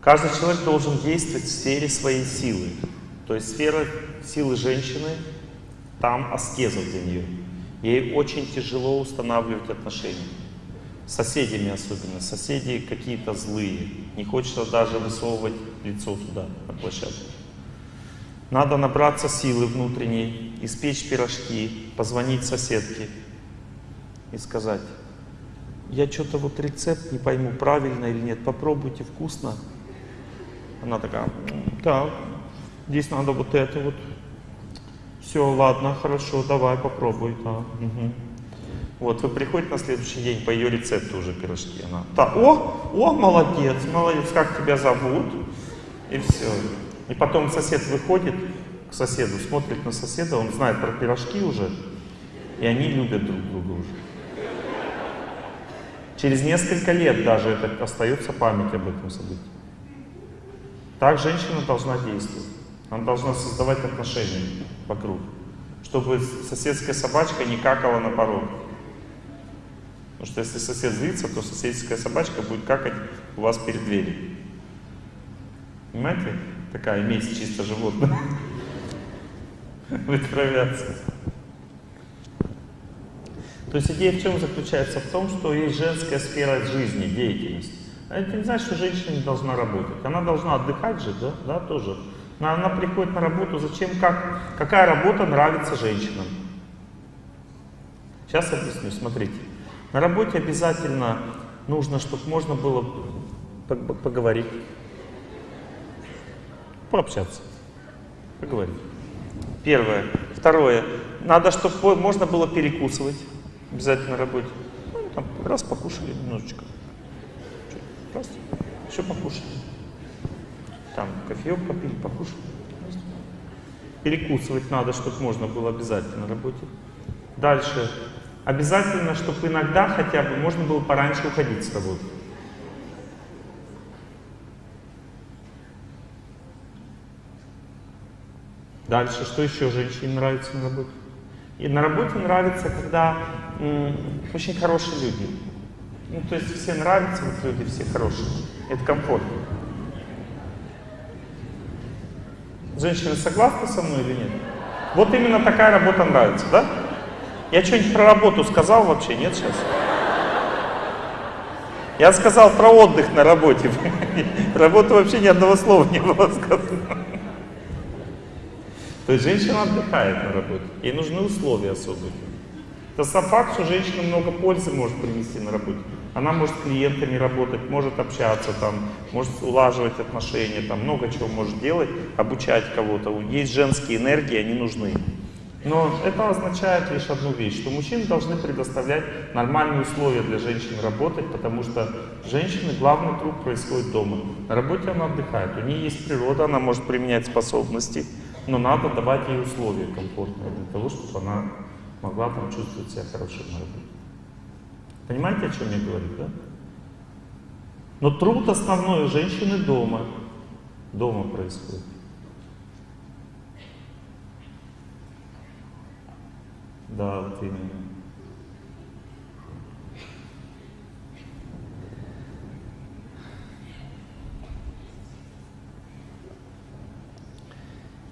Каждый человек должен действовать в сфере своей силы. То есть сфера силы женщины, там аскеза для нее. Ей очень тяжело устанавливать отношения. С соседями особенно. Соседи какие-то злые. Не хочется даже высовывать лицо туда, на площадку. Надо набраться силы внутренней, испечь пирожки, позвонить соседке и сказать, я что-то вот рецепт не пойму, правильно или нет, попробуйте, вкусно. Она такая, так, здесь надо вот это вот. Все, ладно, хорошо, давай попробуй. Да. Угу. Вот, вы приходите на следующий день по ее рецепту уже пирожки. Она, да, о, о, молодец, молодец, как тебя зовут? И все. И потом сосед выходит к соседу, смотрит на соседа, он знает про пирожки уже, и они любят друг друга уже. Через несколько лет даже это остается память об этом событии. Так женщина должна действовать. Она должна создавать отношения вокруг, чтобы соседская собачка не какала на порог. Потому что если сосед злится, то соседская собачка будет какать у вас перед дверью. Понимаете? Такая месть чисто животное. Вытравляться. То есть идея в чем заключается? В том, что есть женская сфера жизни, деятельности. А это не значит, что женщина не должна работать. Она должна отдыхать же, да, да тоже. Но она приходит на работу, зачем, как, какая работа нравится женщинам. Сейчас объясню, смотрите. На работе обязательно нужно, чтобы можно было поговорить, пообщаться, поговорить. Первое. Второе. Надо, чтобы можно было перекусывать обязательно на работе. Ну, там, раз покушали немножечко. Раз. Еще покушали. Там кофеек попили, покушали. Перекусывать надо, чтобы можно было обязательно работе. Дальше. Обязательно, чтобы иногда хотя бы можно было пораньше уходить с работы. Дальше, что еще женщине нравится на работе? И на работе нравится, когда очень хорошие люди. Ну, то есть все нравятся, вот люди все хорошие. Это комфортно. Женщины согласны со мной или нет? Вот именно такая работа нравится, да? Я что-нибудь про работу сказал вообще? Нет сейчас? Я сказал про отдых на работе. Работу вообще ни одного слова не было сказано. То есть женщина отдыхает на работе. Ей нужны условия особые. Это сам факт, что женщина много пользы может принести на работе. Она может с клиентами работать, может общаться, там, может улаживать отношения, там, много чего может делать, обучать кого-то. Есть женские энергии, они нужны. Но это означает лишь одну вещь, что мужчины должны предоставлять нормальные условия для женщин работать, потому что женщины главный труд происходит дома. На работе она отдыхает, у нее есть природа, она может применять способности, но надо давать ей условия комфортные для того, чтобы она могла там чувствовать себя хорошо на работе. Понимаете, о чем я говорю, да? Но труд основной у женщины дома. Дома происходит. Да, вот именно.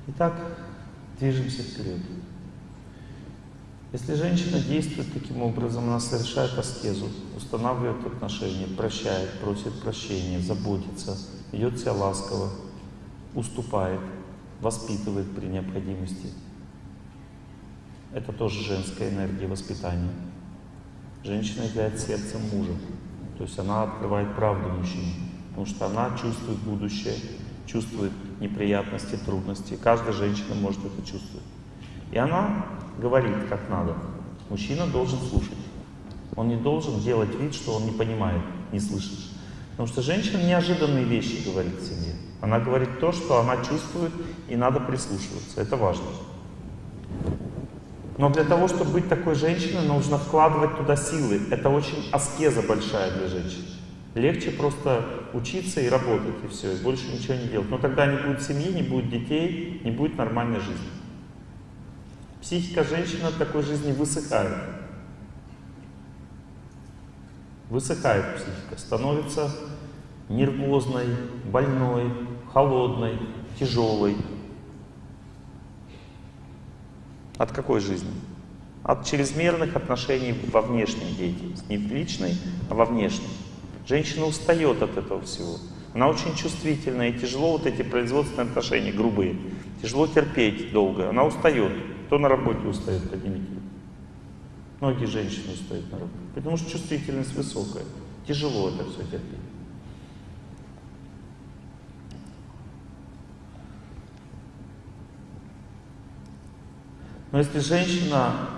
Итак, движемся вперед. Если женщина действует таким образом, она совершает аскезу, устанавливает отношения, прощает, просит прощения, заботится, ведет себя ласково, уступает, воспитывает при необходимости. Это тоже женская энергия воспитания. Женщина является сердцем мужа. То есть она открывает правду мужчине, потому что она чувствует будущее, чувствует неприятности, трудности. Каждая женщина может это чувствовать. И она говорит, как надо. Мужчина должен слушать. Он не должен делать вид, что он не понимает, не слышит. Потому что женщина неожиданные вещи говорит семье. Она говорит то, что она чувствует, и надо прислушиваться. Это важно. Но для того, чтобы быть такой женщиной, нужно вкладывать туда силы. Это очень аскеза большая для женщин. Легче просто учиться и работать, и все, и больше ничего не делать. Но тогда не будет семьи, не будет детей, не будет нормальной жизни. Психика женщины от такой жизни высыхает. Высыхает психика, становится нервозной, больной, холодной, тяжелой. От какой жизни? От чрезмерных отношений во внешней деятельности. Не в личной, а во внешней. Женщина устает от этого всего. Она очень чувствительная, и тяжело вот эти производственные отношения, грубые. Тяжело терпеть долго. Она устает. Кто на работе устает, поднимите. Многие женщины устают на работе. Потому что чувствительность высокая. Тяжело это все терпеть. Но если женщина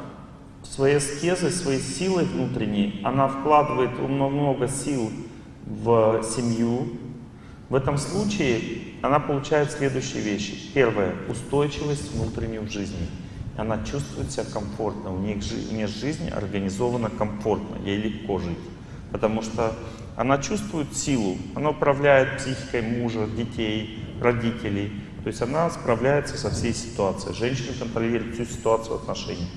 своей аскезой, своей силой внутренней, она вкладывает много сил в семью, в этом случае она получает следующие вещи. Первое — устойчивость внутреннюю в жизни. Она чувствует себя комфортно, у нее, жизнь организована комфортно, ей легко жить. Потому что она чувствует силу, она управляет психикой мужа, детей, родителей. То есть она справляется со всей ситуацией. Женщина контролирует всю ситуацию отношений.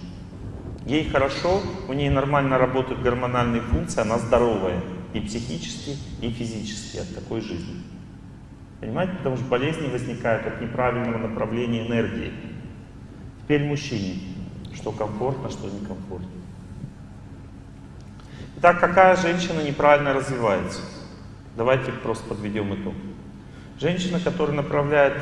Ей хорошо, у нее нормально работают гормональные функции, она здоровая и психически, и физически от такой жизни. Понимаете? Потому что болезни возникают от неправильного направления энергии. Теперь мужчине. Что комфортно, что некомфортно. Итак, какая женщина неправильно развивается? Давайте просто подведем итог. Женщина, которая направляет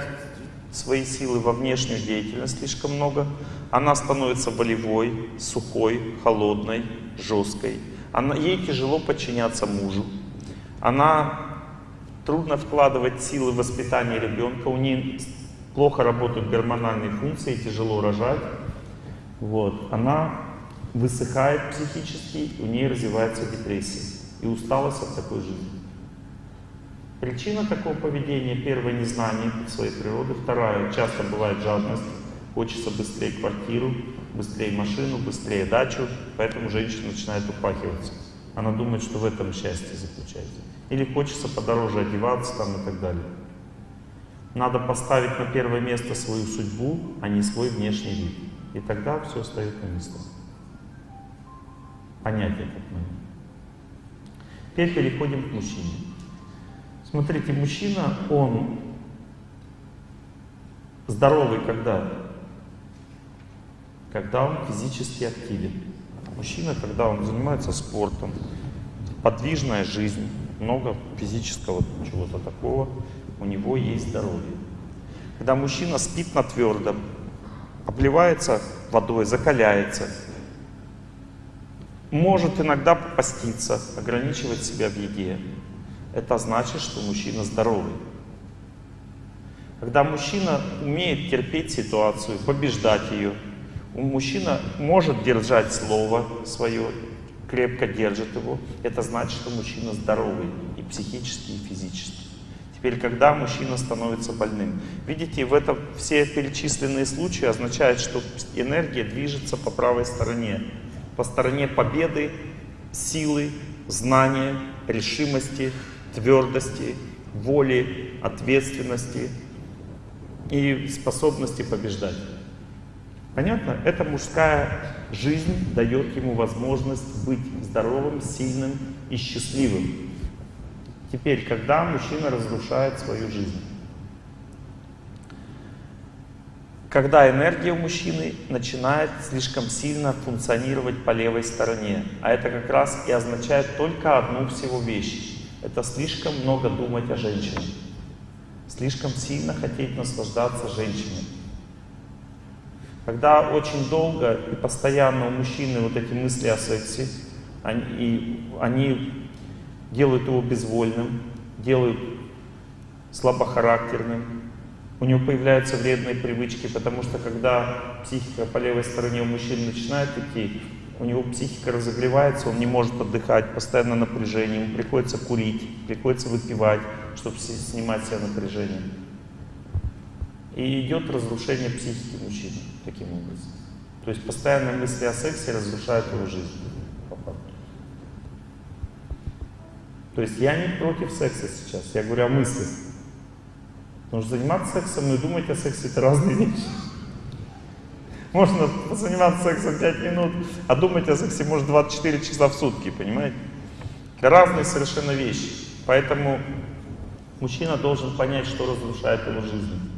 свои силы во внешнюю деятельность слишком много, она становится волевой, сухой, холодной, жесткой. Она, ей тяжело подчиняться мужу. Она трудно вкладывать силы в воспитание ребенка, у нее плохо работают гормональные функции, тяжело рожать. Вот. Она высыхает психически, у нее развивается депрессия и усталость от такой жизни. Причина такого поведения, первое, незнание своей природы, вторая, часто бывает жадность, хочется быстрее квартиру, быстрее машину, быстрее дачу, поэтому женщина начинает упахиваться. Она думает, что в этом счастье заключается. Или хочется подороже одеваться там и так далее. Надо поставить на первое место свою судьбу, а не свой внешний вид. И тогда все встает на место. Понять этот момент. Теперь переходим к мужчине. Смотрите, мужчина, он здоровый когда? Когда он физически активен. Мужчина, когда он занимается спортом, подвижная жизнь, много физического чего-то такого, у него есть здоровье. Когда мужчина спит на твердом, обливается водой, закаляется, может иногда попаститься, ограничивать себя в еде, это значит, что мужчина здоровый. Когда мужчина умеет терпеть ситуацию, побеждать ее, мужчина может держать слово свое, крепко держит его, это значит, что мужчина здоровый и психически, и физически. Теперь, когда мужчина становится больным. Видите, в этом все перечисленные случаи означают, что энергия движется по правой стороне. По стороне победы, силы, знания, решимости, твердости, воли, ответственности и способности побеждать. Понятно? Эта мужская жизнь дает ему возможность быть здоровым, сильным и счастливым. Теперь, когда мужчина разрушает свою жизнь? Когда энергия у мужчины начинает слишком сильно функционировать по левой стороне. А это как раз и означает только одну всего вещь это слишком много думать о женщине. Слишком сильно хотеть наслаждаться женщиной. Когда очень долго и постоянно у мужчины вот эти мысли о сексе, они, они делают его безвольным, делают слабохарактерным, у него появляются вредные привычки, потому что когда психика по левой стороне у мужчины начинает идти, у него психика разогревается, он не может отдыхать, постоянно напряжение, ему приходится курить, приходится выпивать, чтобы снимать себе напряжение. И идет разрушение психики мужчины таким образом. То есть постоянные мысли о сексе разрушают его жизнь. То есть я не против секса сейчас, я говорю о мыслях. Потому что заниматься сексом и думать о сексе это разные вещи. Можно заниматься сексом 5 минут, а думать о сексе может 24 часа в сутки, понимаете? Это разные совершенно вещи. Поэтому Мужчина должен понять, что разрушает его жизнь.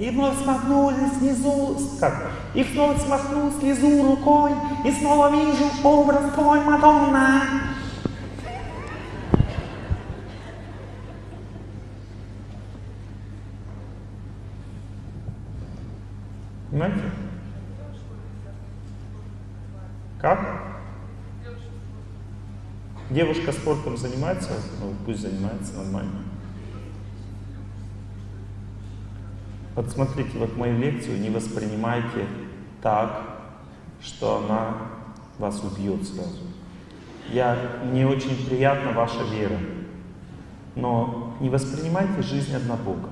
И вновь смахнули снизу, как? И вновь смахнул слезу рукой, и снова вижу образ твой, Мадонна. Понимаете? Как? Девушка спортом занимается, ну пусть занимается нормально. Подсмотрите вот мою лекцию, не воспринимайте так, что она вас убьет сразу. Я, мне очень приятна ваша вера, но не воспринимайте жизнь однобоко.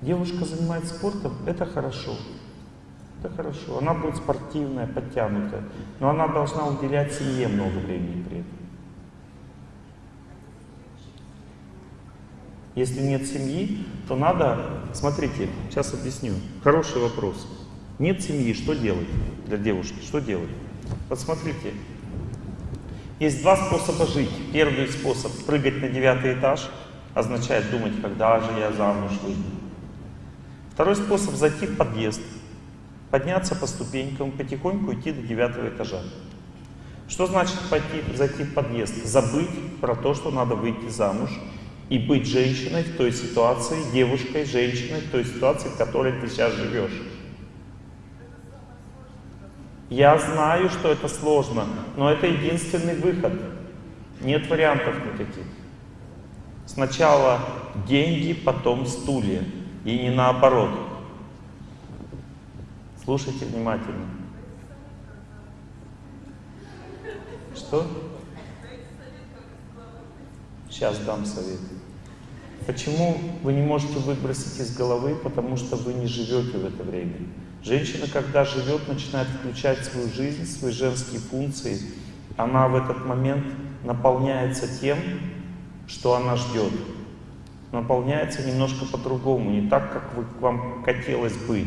Девушка занимается спортом, это хорошо. Это хорошо. Она будет спортивная, подтянутая, но она должна уделять семье много времени при этом. Если нет семьи, то надо, смотрите, сейчас объясню. Хороший вопрос. Нет семьи, что делать для девушки? Что делать? Вот смотрите, есть два способа жить. Первый способ — прыгать на девятый этаж, означает думать, когда же я замуж выйду. Второй способ — зайти в подъезд, подняться по ступенькам, потихоньку идти до девятого этажа. Что значит пойти, зайти в подъезд? Забыть про то, что надо выйти замуж, и быть женщиной в той ситуации, девушкой, женщиной в той ситуации, в которой ты сейчас живешь. Я знаю, что это сложно, но это единственный выход. Нет вариантов никаких. Сначала деньги, потом стулья. И не наоборот. Слушайте внимательно. Что? Сейчас дам совет. Почему вы не можете выбросить из головы? Потому что вы не живете в это время. Женщина, когда живет, начинает включать свою жизнь, свои женские функции. Она в этот момент наполняется тем, что она ждет. Наполняется немножко по-другому, не так, как вы, вам хотелось бы.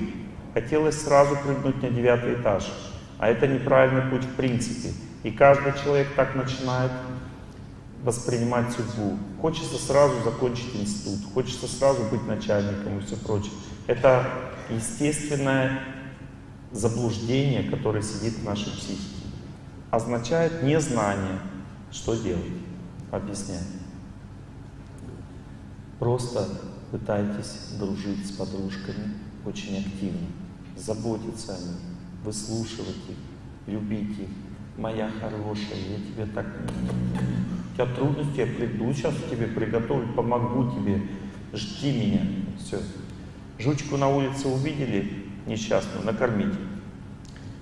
Хотелось сразу прыгнуть на девятый этаж. А это неправильный путь в принципе. И каждый человек так начинает воспринимать судьбу. Хочется сразу закончить институт, хочется сразу быть начальником и все прочее. Это естественное заблуждение, которое сидит в нашей психике. Означает незнание. Что делать? Объясняю. Просто пытайтесь дружить с подружками очень активно, заботиться о них, выслушивать их, любить их. Моя хорошая, я тебе так у тебя трудности, я приду сейчас к тебе, приготовлю, помогу тебе, жди меня. Все. Жучку на улице увидели, несчастную, накормите.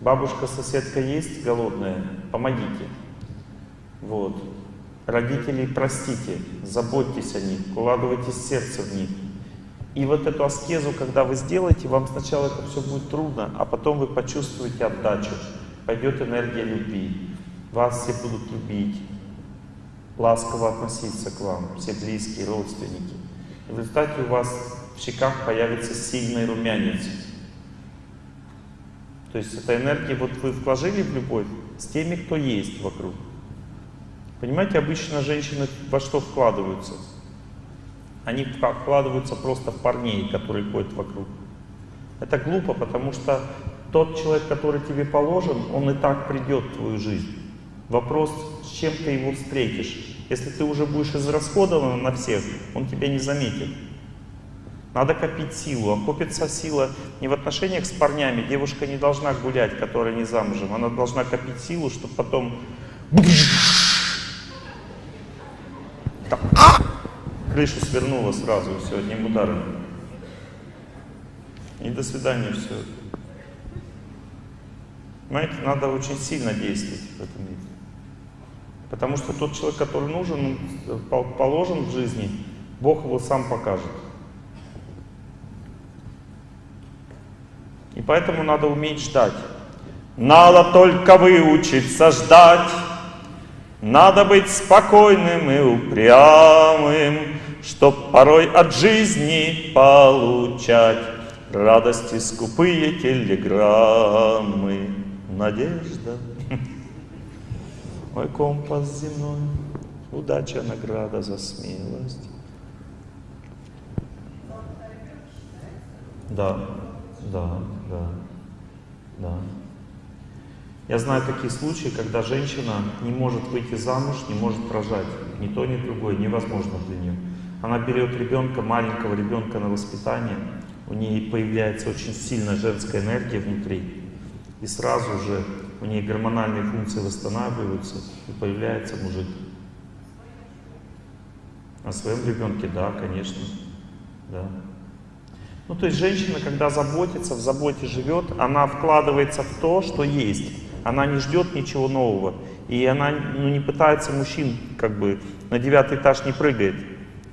Бабушка, соседка есть голодная, помогите. Вот. Родителей простите, заботьтесь о них, вкладывайте сердце в них. И вот эту аскезу, когда вы сделаете, вам сначала это все будет трудно, а потом вы почувствуете отдачу. Пойдет энергия любви. Вас все будут любить, ласково относиться к вам, все близкие, родственники. В результате у вас в щеках появится сильный румянец. То есть эта энергия, вот вы вложили в любовь с теми, кто есть вокруг. Понимаете, обычно женщины во что вкладываются? Они вкладываются просто в парней, которые ходят вокруг. Это глупо, потому что тот человек, который тебе положен, он и так придет в твою жизнь. Вопрос, с чем ты его встретишь. Если ты уже будешь израсходован на всех, он тебя не заметит. Надо копить силу. А копится сила не в отношениях с парнями. Девушка не должна гулять, которая не замужем. Она должна копить силу, чтобы потом... Крышу свернула сразу, все, одним ударом. И до свидания, все. Понимаете, надо очень сильно действовать в этом мире. Потому что тот человек, который нужен, положен в жизни, Бог его сам покажет. И поэтому надо уметь ждать. Надо только выучиться ждать. Надо быть спокойным и упрямым, Чтоб порой от жизни получать Радости скупые телеграммы. Надежда. Мой компас земной Удача, награда за смелость. Да, да, да, да. Я знаю такие случаи, когда женщина не может выйти замуж, не может рожать. Ни то, ни другое невозможно для нее. Она берет ребенка, маленького ребенка на воспитание, у нее появляется очень сильная женская энергия внутри, и сразу же у нее гормональные функции восстанавливаются, и появляется мужик. О своем ребенке, да, конечно, да. Ну, то есть женщина, когда заботится, в заботе живет, она вкладывается в то, что есть. Она не ждет ничего нового. И она ну, не пытается мужчин, как бы, на девятый этаж не прыгает.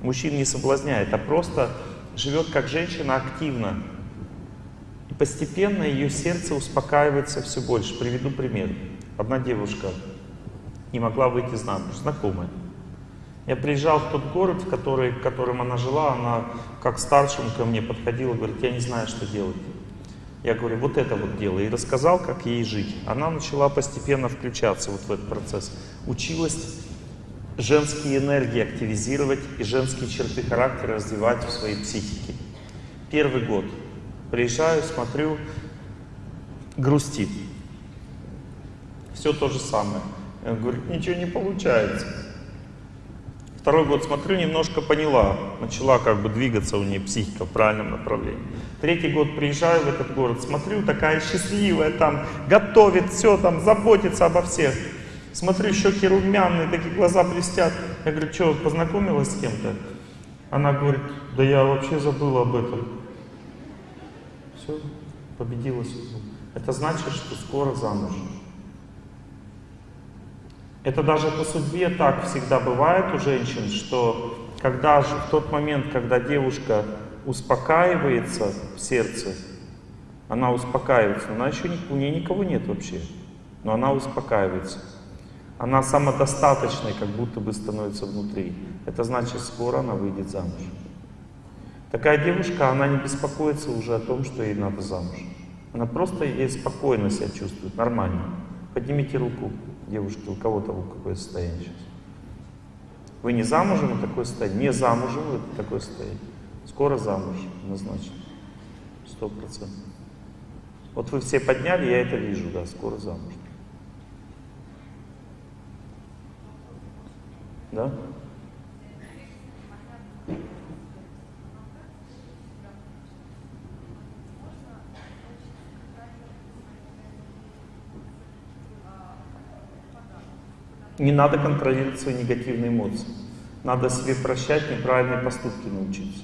Мужчин не соблазняет, а просто живет как женщина активно. И постепенно ее сердце успокаивается все больше. Приведу пример. Одна девушка не могла выйти замуж, знакомая. Я приезжал в тот город, в, который, в котором она жила, она как старшим ко мне подходила, говорит, я не знаю, что делать. Я говорю, вот это вот дело. И рассказал, как ей жить. Она начала постепенно включаться вот в этот процесс. Училась женские энергии активизировать и женские черты характера развивать в своей психике. Первый год. Приезжаю, смотрю, грустит. Все то же самое. Говорю, ничего не получается. Второй год смотрю, немножко поняла, начала как бы двигаться у нее психика в правильном направлении. Третий год приезжаю в этот город, смотрю, такая счастливая там, готовит все там, заботится обо всех. Смотрю, щеки румяные, такие глаза блестят. Я говорю, что, познакомилась с кем-то? Она говорит, да я вообще забыла об этом. Все, победила судьбу. Это значит, что скоро замуж. Это даже по судьбе так всегда бывает у женщин, что когда же в тот момент, когда девушка успокаивается в сердце, она успокаивается, она еще у нее никого нет вообще, но она успокаивается. Она самодостаточной, как будто бы становится внутри. Это значит, скоро она выйдет замуж. Такая девушка, она не беспокоится уже о том, что ей надо замуж. Она просто ей спокойно себя чувствует, нормально. Поднимите руку девушки, у кого то какое состояние сейчас? Вы не замужем, такое состояние. Не замужем, это такое состояние. Скоро замуж, однозначно. Сто процентов. Вот вы все подняли, я это вижу, да, скоро замуж. Да? Не надо контролировать свои негативные эмоции. Надо себе прощать неправильные поступки научиться.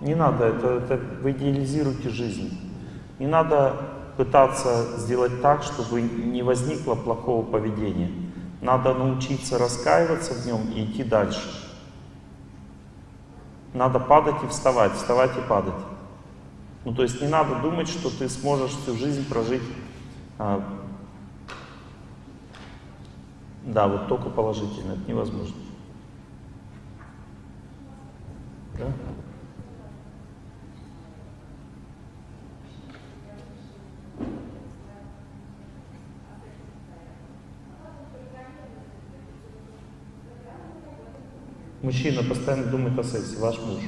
Не надо, это, это вы идеализируете жизнь. Не надо пытаться сделать так, чтобы не возникло плохого поведения. Надо научиться раскаиваться в нем и идти дальше. Надо падать и вставать, вставать и падать. Ну, то есть не надо думать, что ты сможешь всю жизнь прожить, а, да, вот только положительно, это невозможно. Да? Мужчина постоянно думает о сексе, ваш муж.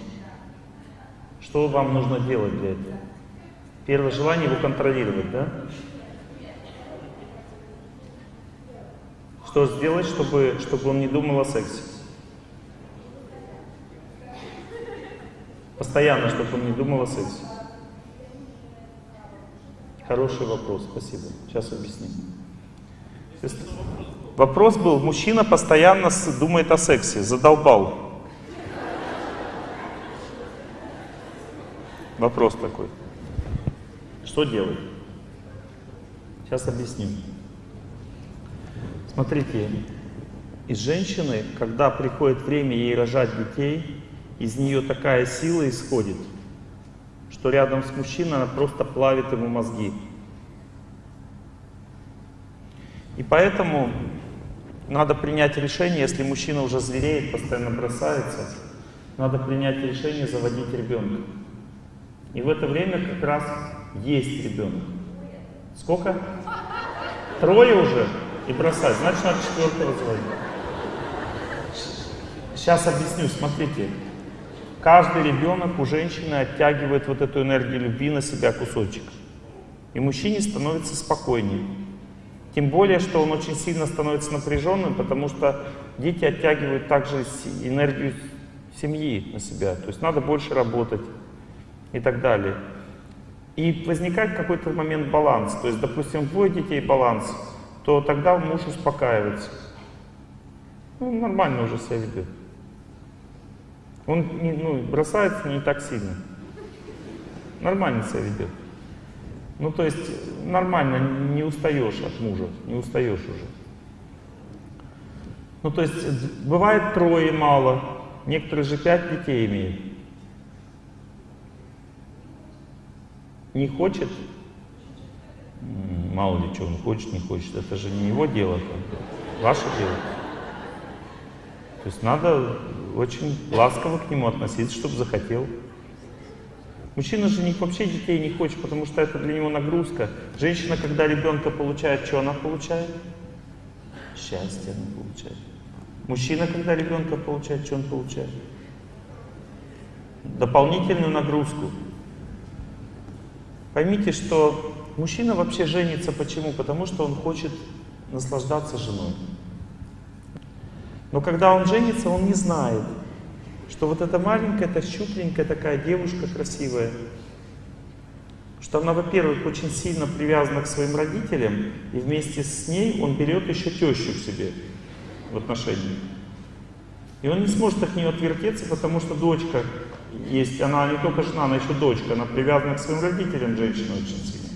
Что вам нужно делать для этого? Первое желание его контролировать, да? Что сделать, чтобы, чтобы он не думал о сексе? Постоянно, чтобы он не думал о сексе. Хороший вопрос, спасибо. Сейчас объясним. Вопрос был, мужчина постоянно думает о сексе, задолбал. Вопрос такой. Что делать? Сейчас объясню. Смотрите, из женщины, когда приходит время ей рожать детей, из нее такая сила исходит, что рядом с мужчиной она просто плавит ему мозги. И поэтому надо принять решение, если мужчина уже звереет, постоянно бросается, надо принять решение заводить ребенка. И в это время как раз есть ребенок. Сколько? Трое уже и бросать, значит надо четвертого звонить. Сейчас объясню, смотрите. Каждый ребенок у женщины оттягивает вот эту энергию любви на себя кусочек. И мужчине становится спокойнее. Тем более, что он очень сильно становится напряженным, потому что дети оттягивают также энергию семьи на себя. То есть надо больше работать и так далее. И возникает какой-то момент баланс. То есть, допустим, двое детей баланс, то тогда муж успокаивается. Ну, нормально уже себя ведет. Он не, ну, бросается не так сильно. Нормально себя ведет. Ну, то есть нормально, не устаешь от мужа, не устаешь уже. Ну, то есть бывает трое мало, некоторые же пять детей имеют. Не хочет? Мало ли что он хочет, не хочет. Это же не его дело, ваше дело. То есть надо очень ласково к нему относиться, чтобы захотел. Мужчина же вообще детей не хочет, потому что это для него нагрузка. Женщина, когда ребенка получает, что она получает? Счастье она получает. Мужчина, когда ребенка получает, что он получает? Дополнительную нагрузку. Поймите, что мужчина вообще женится почему? Потому что он хочет наслаждаться женой. Но когда он женится, он не знает, что вот эта маленькая, эта щупленькая такая девушка красивая, что она, во-первых, очень сильно привязана к своим родителям, и вместе с ней он берет еще тещу к себе в отношении. И он не сможет от нее отвертеться, потому что дочка есть, она не только жена, она еще дочка, она привязана к своим родителям, женщина очень сильно.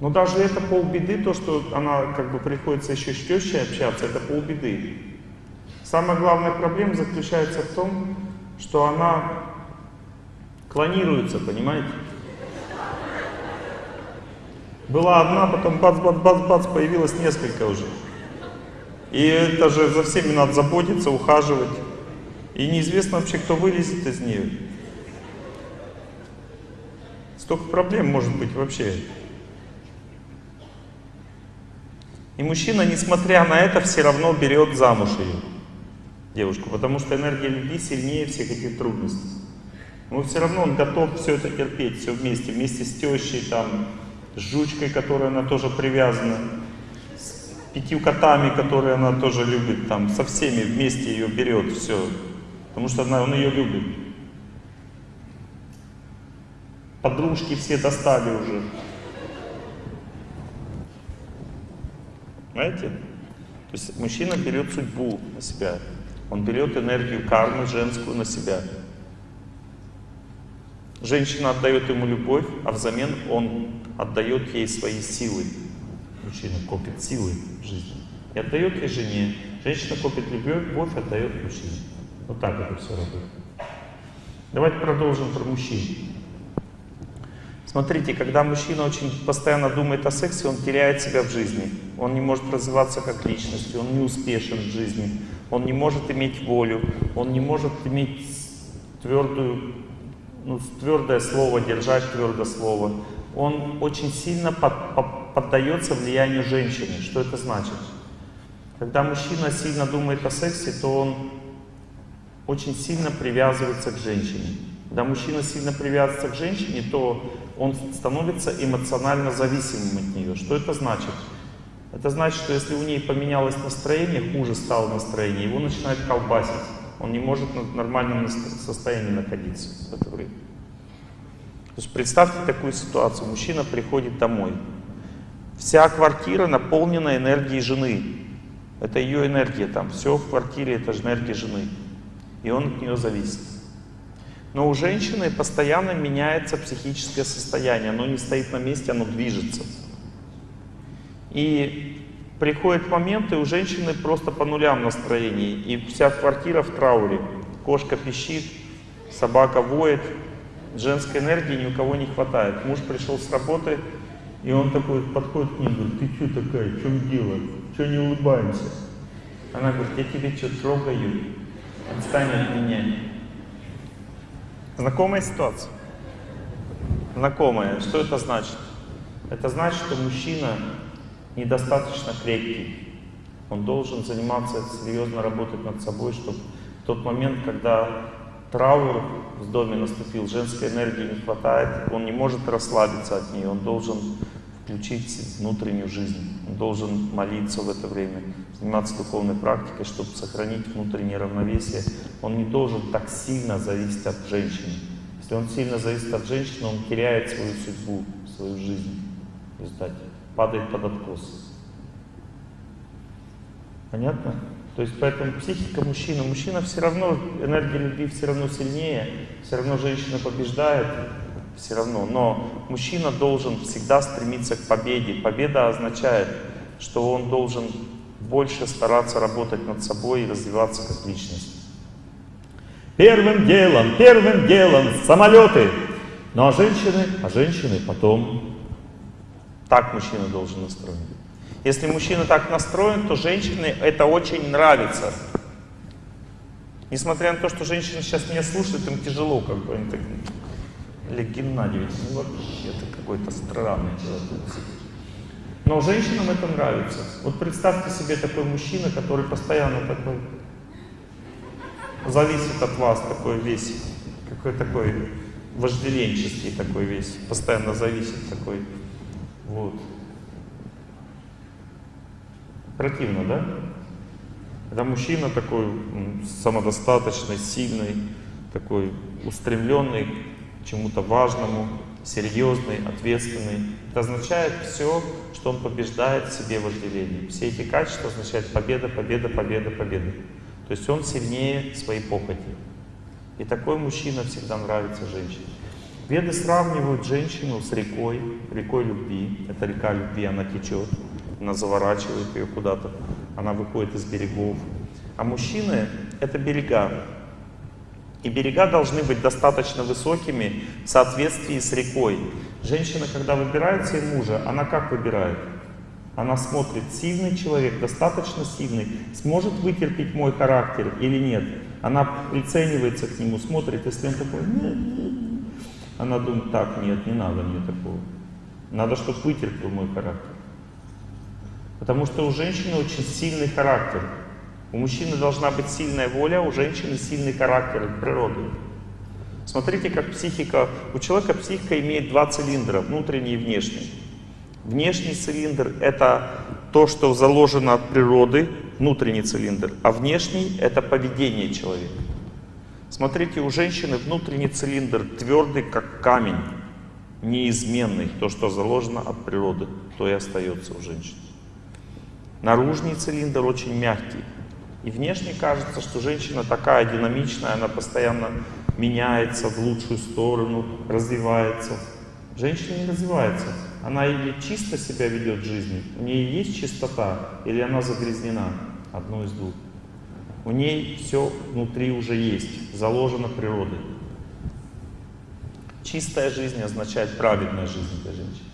Но даже это полбеды, то, что она как бы приходится еще с тещей общаться, это полбеды. Самая главная проблема заключается в том, что она клонируется, понимаете? Была одна, потом бац-бац-бац-бац, появилось несколько уже. И это же за всеми надо заботиться, ухаживать. И неизвестно вообще, кто вылезет из нее. Столько проблем может быть вообще. И мужчина, несмотря на это, все равно берет замуж ее девушку, потому что энергия любви сильнее всех этих трудностей. Но все равно он готов все это терпеть, все вместе, вместе с тещей, там, с жучкой, которой она тоже привязана, с пятью котами, которые она тоже любит, там, со всеми вместе ее берет, все, потому что она, он ее любит. Подружки все достали уже. Знаете? То есть мужчина берет судьбу на себя. Он берет энергию кармы женскую на себя. Женщина отдает ему любовь, а взамен он отдает ей свои силы. Мужчина копит силы в жизни. И отдает ей жене. Женщина копит любовь, отдает мужчине. Вот так это все работает. Давайте продолжим про мужчин. Смотрите, когда мужчина очень постоянно думает о сексе, он теряет себя в жизни. Он не может развиваться как личность, он не успешен в жизни он не может иметь волю, он не может иметь твердую, ну, твердое слово, держать твердое слово. Он очень сильно под, под, поддается влиянию женщины. Что это значит? Когда мужчина сильно думает о сексе, то он очень сильно привязывается к женщине. Когда мужчина сильно привязывается к женщине, то он становится эмоционально зависимым от нее. Что это значит? Это значит, что если у ней поменялось настроение, хуже стало настроение, его начинает колбасить. Он не может в нормальном состоянии находиться в это время. То есть представьте такую ситуацию. Мужчина приходит домой. Вся квартира наполнена энергией жены. Это ее энергия там. Все в квартире это же энергия жены. И он от нее зависит. Но у женщины постоянно меняется психическое состояние. Оно не стоит на месте, оно движется. И приходит момент, и у женщины просто по нулям настроение, и вся квартира в трауре. Кошка пищит, собака воет, женской энергии ни у кого не хватает. Муж пришел с работы, и он такой подходит к ней, говорит, ты что такая, в чем дело, что не улыбаемся? Она говорит, я тебе что, трогаю, отстань от меня. Знакомая ситуация? Знакомая. Что это значит? Это значит, что мужчина недостаточно крепкий. Он должен заниматься, серьезно работать над собой, чтобы в тот момент, когда траур в доме наступил, женской энергии не хватает, он не может расслабиться от нее, он должен включить внутреннюю жизнь, он должен молиться в это время, заниматься духовной практикой, чтобы сохранить внутреннее равновесие. Он не должен так сильно зависеть от женщины. Если он сильно зависит от женщины, он теряет свою судьбу, свою жизнь в результате, падает под откос. Понятно? То есть поэтому психика мужчины, мужчина все равно, энергия любви все равно сильнее, все равно женщина побеждает, все равно. Но мужчина должен всегда стремиться к победе. Победа означает, что он должен больше стараться работать над собой и развиваться как личность. Первым делом, первым делом самолеты. Ну а женщины, а женщины потом. Так мужчина должен настроен. Если мужчина так настроен, то женщине это очень нравится. Несмотря на то, что женщины сейчас меня слушают, им тяжело, как бы они так... Олег Геннадьевич, ну вообще ты какой-то странный человек. Но женщинам это нравится. Вот представьте себе такой мужчина, который постоянно такой зависит от вас, такой весь, какой такой вожделенческий такой весь, постоянно зависит такой. Вот. Противно, да? Это мужчина такой самодостаточный, сильный, такой устремленный к чему-то важному, серьезный, ответственный. Это означает все, что он побеждает в себе вожделение. Все эти качества означают победа, победа, победа, победа. То есть он сильнее своей похоти. И такой мужчина всегда нравится женщине. Веды сравнивают женщину с рекой, рекой любви. Это река любви, она течет она заворачивает ее куда-то, она выходит из берегов. А мужчины — это берега. И берега должны быть достаточно высокими в соответствии с рекой. Женщина, когда выбирает себе мужа, она как выбирает? Она смотрит, сильный человек, достаточно сильный, сможет вытерпеть мой характер или нет. Она приценивается к нему, смотрит, если он такой, нет, нет. она думает, так, нет, не надо мне такого. Надо, чтобы вытерпел мой характер. Потому что у женщины очень сильный характер. У мужчины должна быть сильная воля, у женщины сильный характер от природы. Смотрите, как психика... У человека психика имеет два цилиндра, внутренний и внешний. Внешний цилиндр — это то, что заложено от природы, внутренний цилиндр, а внешний — это поведение человека. Смотрите, у женщины внутренний цилиндр твердый, как камень, неизменный. То, что заложено от природы, то и остается у женщины. Наружный цилиндр очень мягкий. И внешне кажется, что женщина такая динамичная, она постоянно меняется в лучшую сторону, развивается. Женщина не развивается. Она или чисто себя ведет в жизни, у нее есть чистота, или она загрязнена. Одно из двух. У ней все внутри уже есть, заложено природой. Чистая жизнь означает праведная жизнь для женщины.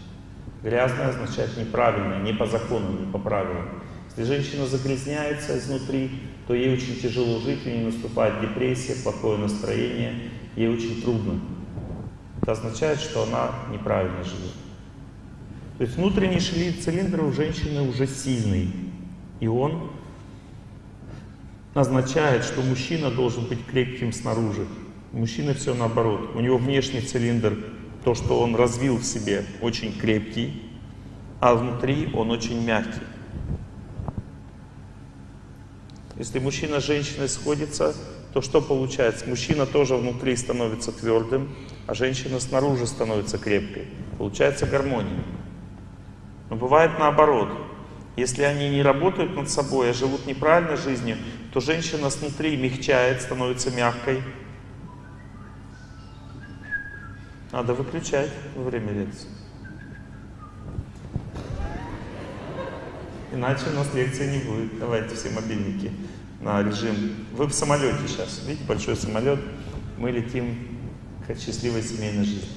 Грязное означает неправильное, не по закону, не по правилам. Если женщина загрязняется изнутри, то ей очень тяжело жить, у нее наступает депрессия, плохое настроение, ей очень трудно. Это означает, что она неправильно живет. То есть внутренний цилиндр у женщины уже сильный, и он означает, что мужчина должен быть крепким снаружи. У мужчины все наоборот. У него внешний цилиндр то, что он развил в себе, очень крепкий, а внутри он очень мягкий. Если мужчина с женщиной сходится, то что получается? Мужчина тоже внутри становится твердым, а женщина снаружи становится крепкой. Получается гармония. Но бывает наоборот. Если они не работают над собой, а живут неправильной жизнью, то женщина снутри мягчает, становится мягкой, Надо выключать во время лекции. Иначе у нас лекции не будет. Давайте все мобильники на режим. Вы в самолете сейчас. Видите, большой самолет. Мы летим к счастливой семейной жизни.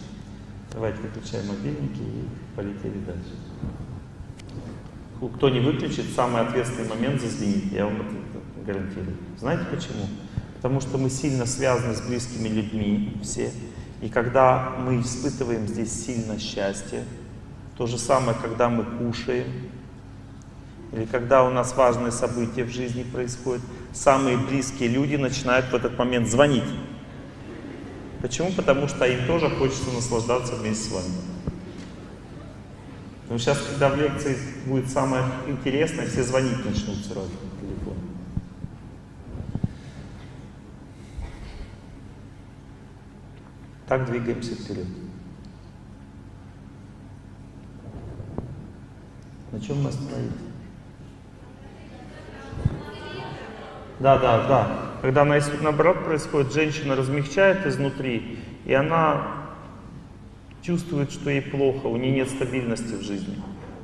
Давайте выключаем мобильники и полетели дальше. Кто не выключит, самый ответственный момент зазвенит, я вам это гарантирую. Знаете почему? Потому что мы сильно связаны с близкими людьми все. И когда мы испытываем здесь сильно счастье, То же самое, когда мы кушаем, или когда у нас важные события в жизни происходят, самые близкие люди начинают в этот момент звонить. Почему? Потому что им тоже хочется наслаждаться вместе с вами. Но сейчас, когда в лекции будет самое интересное, все звонить начнут сразу по телефону. Так двигаемся вперед. На чем мы остановились? Да, да, да. Когда наоборот происходит, женщина размягчает изнутри, и она чувствует, что ей плохо, у нее нет стабильности в жизни.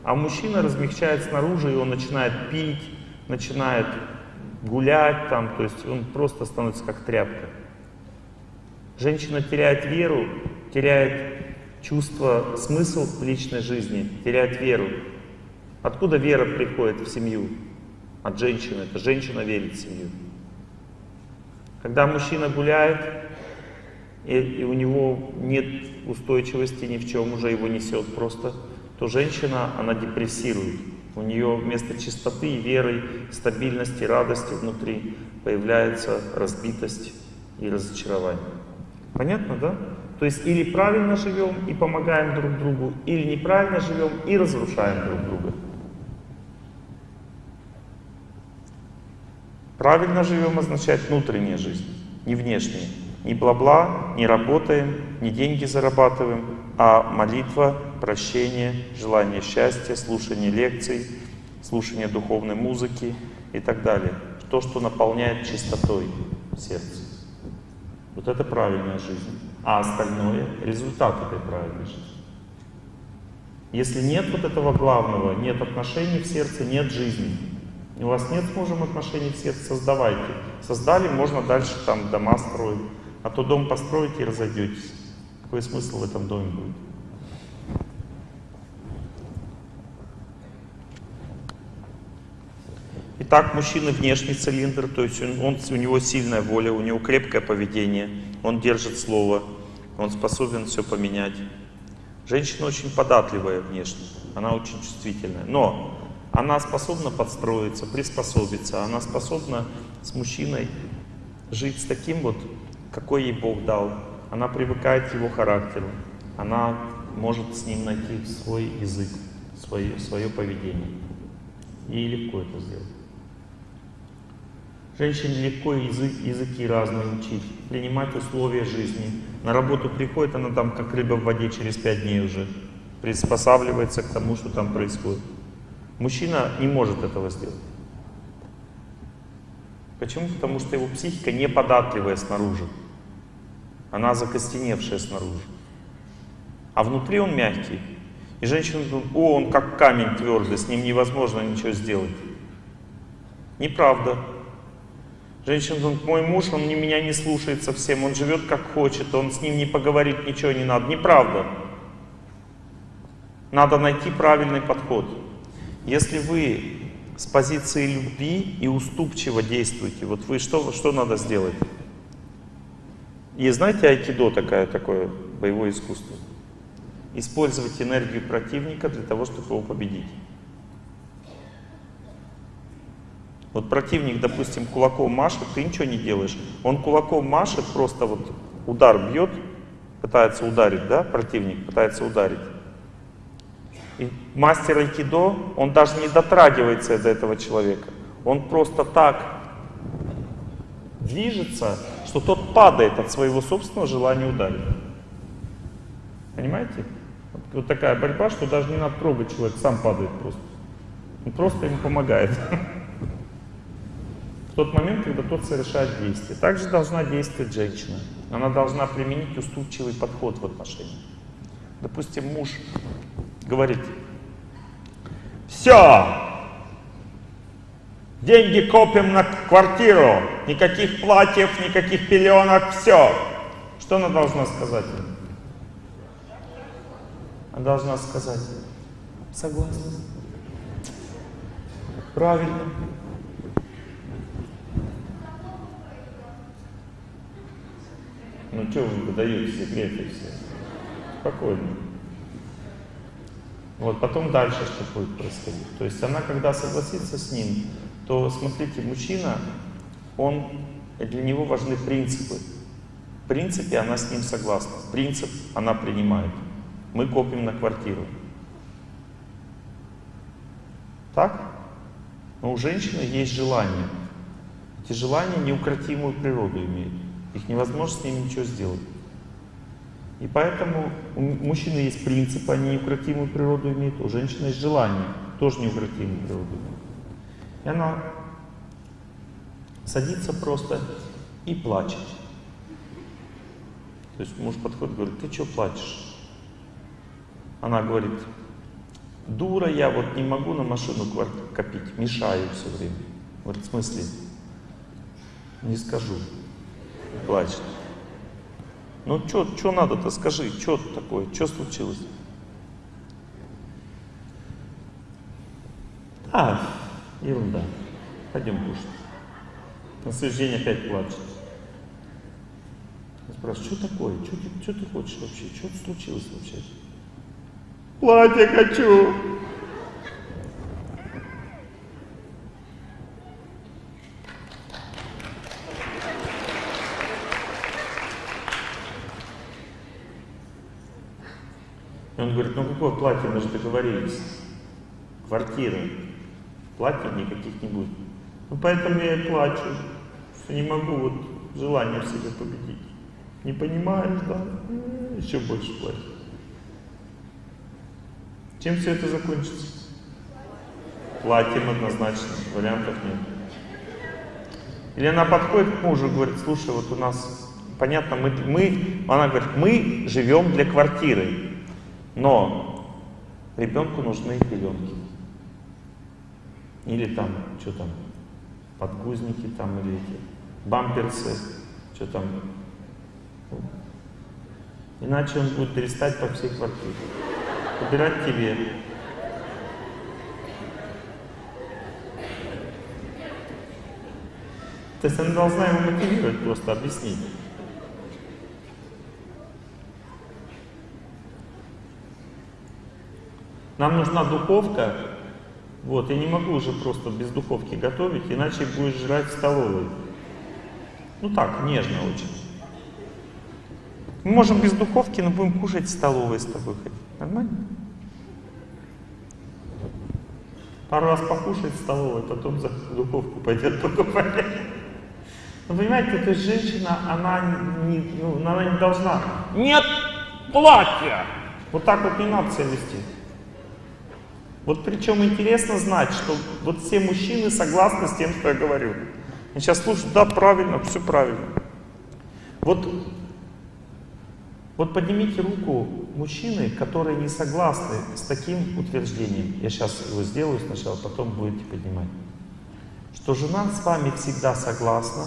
А мужчина размягчает снаружи, и он начинает пить, начинает гулять там, то есть он просто становится как тряпка. Женщина теряет веру, теряет чувство, смысл личной жизни, теряет веру. Откуда вера приходит в семью? От женщины. Это женщина верит в семью. Когда мужчина гуляет, и, и у него нет устойчивости ни в чем, уже его несет просто, то женщина, она депрессирует. У нее вместо чистоты, веры, стабильности, радости внутри появляется разбитость и разочарование. Понятно, да? То есть или правильно живем и помогаем друг другу, или неправильно живем и разрушаем друг друга. Правильно живем означает внутренняя жизнь, не внешняя. Не бла-бла, не работаем, не деньги зарабатываем, а молитва, прощение, желание счастья, слушание лекций, слушание духовной музыки и так далее. То, что наполняет чистотой сердце. Вот это правильная жизнь. А остальное — результат этой правильной жизни. Если нет вот этого главного, нет отношений в сердце, нет жизни. У вас нет с мужем отношений в сердце, создавайте. Создали, можно дальше там дома строить. А то дом построите и разойдетесь. Какой смысл в этом доме будет? Итак, мужчина внешний цилиндр, то есть он, он, у него сильная воля, у него крепкое поведение, он держит слово, он способен все поменять. Женщина очень податливая внешне, она очень чувствительная, но она способна подстроиться, приспособиться, она способна с мужчиной жить с таким вот какой ей Бог дал. Она привыкает к его характеру. Она может с ним найти свой язык, свое, свое поведение. Ей легко это сделать. Женщине легко язык, языки разные учить, принимать условия жизни. На работу приходит, она там как рыба в воде через пять дней уже приспосабливается к тому, что там происходит. Мужчина не может этого сделать. Почему? Потому что его психика не податливая снаружи. Она закостеневшая снаружи. А внутри он мягкий. И женщина думает, о, он как камень твердый, с ним невозможно ничего сделать. Неправда. Женщина думает, мой муж, он меня не слушает совсем, он живет как хочет, он с ним не поговорит, ничего не надо. Неправда. Надо найти правильный подход. Если вы с позиции любви и уступчиво действуете, вот вы что, что надо сделать? И знаете, айкидо такая, такое боевое искусство. Использовать энергию противника для того, чтобы его победить. Вот противник, допустим, кулаком машет, ты ничего не делаешь. Он кулаком машет, просто вот удар бьет, пытается ударить, да, противник пытается ударить. И мастер айкидо, он даже не дотрагивается до этого человека. Он просто так движется, что тот падает от своего собственного желания ударить. Понимаете? Вот такая борьба, что даже не надо трогать человек, сам падает просто. Он просто ему помогает. В тот момент, когда тот совершает действие. Также должна действовать женщина. Она должна применить уступчивый подход в отношениях. Допустим, муж говорит, все, Деньги копим на квартиру, никаких платьев, никаких пеленок, все. Что она должна сказать? Она должна сказать, согласна. Правильно. Ну что вы выдаете секреты все? Спокойно. Вот потом дальше что будет происходить. То есть она, когда согласится с ним, то, смотрите, мужчина, он, для него важны принципы. В принципе, она с ним согласна. Принцип она принимает. Мы копим на квартиру. Так? Но у женщины есть желания. Эти желания неукротимую природу имеют. Их невозможно с ними ничего сделать. И поэтому у мужчины есть принцип, они неукротимую природу имеют, у женщины есть желание, тоже неукротимую природу имеют. И она садится просто и плачет. То есть муж подходит и говорит, ты что плачешь? Она говорит, дура я, вот не могу на машину копить, мешаю все время. Говорит, в смысле? Не скажу. Плачет. Ну что надо-то, скажи, что такое, что случилось? А, ерунда. Пойдем кушать. На следующий день опять плачет. Я спрашиваю, что такое? Что ты, что ты хочешь вообще? Что случилось вообще? Платье хочу! И он говорит, ну какое платье, мы же договорились. Квартира. Платья никаких не будет. Ну поэтому я и плачу, что не могу вот желание в себе победить. Не понимаешь, да? Еще больше плачу. Чем все это закончится? Платьем однозначно, вариантов нет. Или она подходит к мужу и говорит, слушай, вот у нас, понятно, мы, мы она говорит, мы живем для квартиры, но ребенку нужны пеленки. Или там, что там, подгузники там, или эти, бамперсы, что там. Иначе он будет перестать по всей квартире. Убирать тебе. То есть она должна его мотивировать, просто объяснить. Нам нужна духовка. Вот, я не могу уже просто без духовки готовить, иначе будешь жрать в столовой. Ну так, нежно очень. Мы можем без духовки, но будем кушать в столовой с тобой ходить. Нормально? Пару раз покушать в столовой, потом за духовку пойдет покупать. Ну, понимаете, есть женщина, она не, ну, она не должна. Нет платья! Вот так вот не надо себя вести. Вот причем интересно знать, что вот все мужчины согласны с тем, что я говорю. Я сейчас слушаю, да, правильно, все правильно. Вот, вот поднимите руку мужчины, которые не согласны с таким утверждением. Я сейчас его сделаю сначала, потом будете поднимать. Что жена с вами всегда согласна,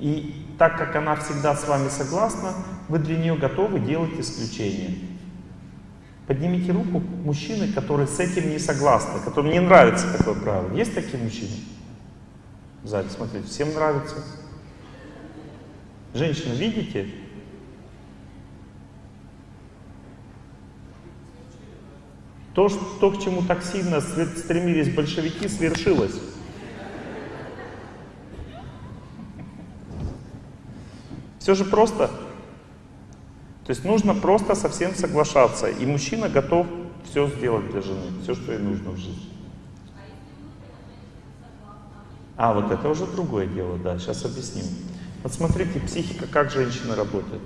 и так как она всегда с вами согласна, вы для нее готовы делать исключения. Поднимите руку мужчины, которые с этим не согласны, которым не нравится такое правило. Есть такие мужчины? Зале, смотрите, всем нравится. Женщина, видите? То, что, то, к чему так сильно стремились большевики, свершилось. Все же просто. То есть нужно просто совсем соглашаться. И мужчина готов все сделать для жены, все, что ей нужно в жизни. А, вот это уже другое дело, да, сейчас объясним. Вот смотрите, психика, как женщина работает.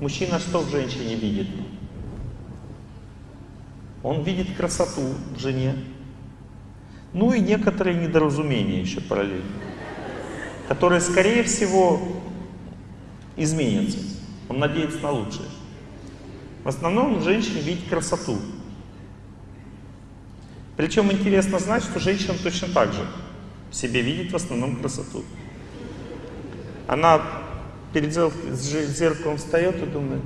Мужчина что в женщине видит? Он видит красоту в жене. Ну и некоторые недоразумения еще параллельно, которые, скорее всего, изменятся. Он надеется на лучшее. В основном в женщине видит красоту. Причем интересно знать, что женщина точно так же в себе видит в основном красоту. Она перед зеркалом встает и думает,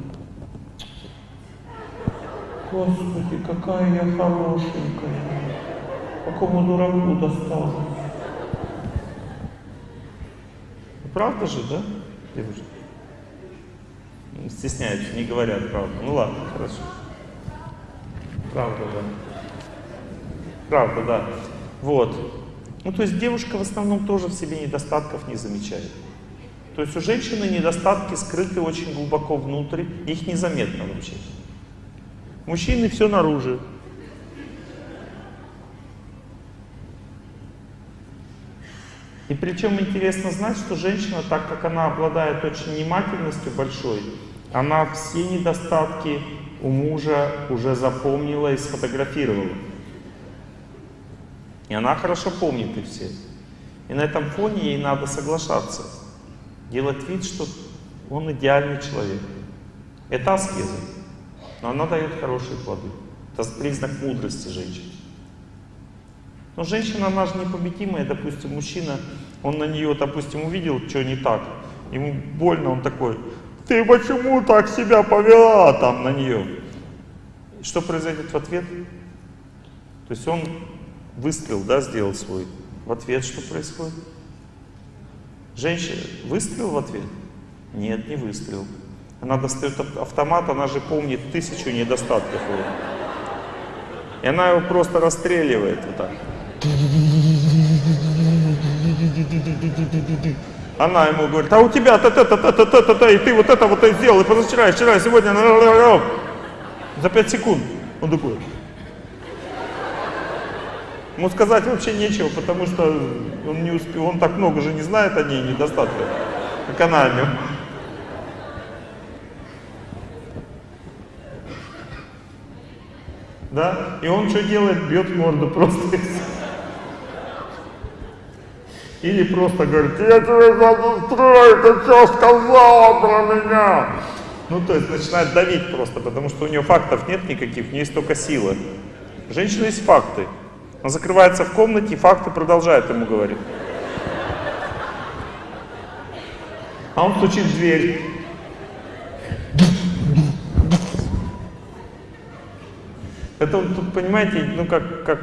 Господи, какая я хорошенькая, какому дураку досталось. Правда же, да, девушка? Стесняются, не говорят правду. Ну ладно, хорошо. Правда, да. Правда, да. Вот. Ну, то есть девушка в основном тоже в себе недостатков не замечает. То есть у женщины недостатки скрыты очень глубоко внутрь, их незаметно вообще. Мужчины все наружу. И причем интересно знать, что женщина, так как она обладает очень внимательностью большой, она все недостатки у мужа уже запомнила и сфотографировала. И она хорошо помнит их все. И на этом фоне ей надо соглашаться. Делать вид, что он идеальный человек. Это аскеза. Но она дает хорошие плоды. Это признак мудрости женщины. Но женщина, она же непобедимая, допустим, мужчина, он на нее, допустим, увидел, что не так, ему больно, он такой, ты почему так себя повела там на нее? Что произойдет в ответ? То есть он выстрел, да, сделал свой. В ответ что происходит? Женщина, выстрел в ответ? Нет, не выстрел. Она достает автомат, она же помнит тысячу недостатков его. И она его просто расстреливает вот так. Она ему говорит, а у тебя та-та-та-та-та-та-та, и ты вот это вот это сделал, и позавчера, и вчера, и сегодня, за 5 секунд. Он такой. Ему сказать вообще нечего, потому что он не успел, он так много же не знает о ней недостатка, как она о нем. Да? И он что делает? Бьет морду просто. Или просто говорит, я тебе застрою, ты что сказала про меня? Ну, то есть начинает давить просто, потому что у нее фактов нет никаких, у нее есть только сила. Женщина есть факты. Она закрывается в комнате, и факты продолжает ему говорить. А он стучит в дверь. Это тут, понимаете, ну как, как...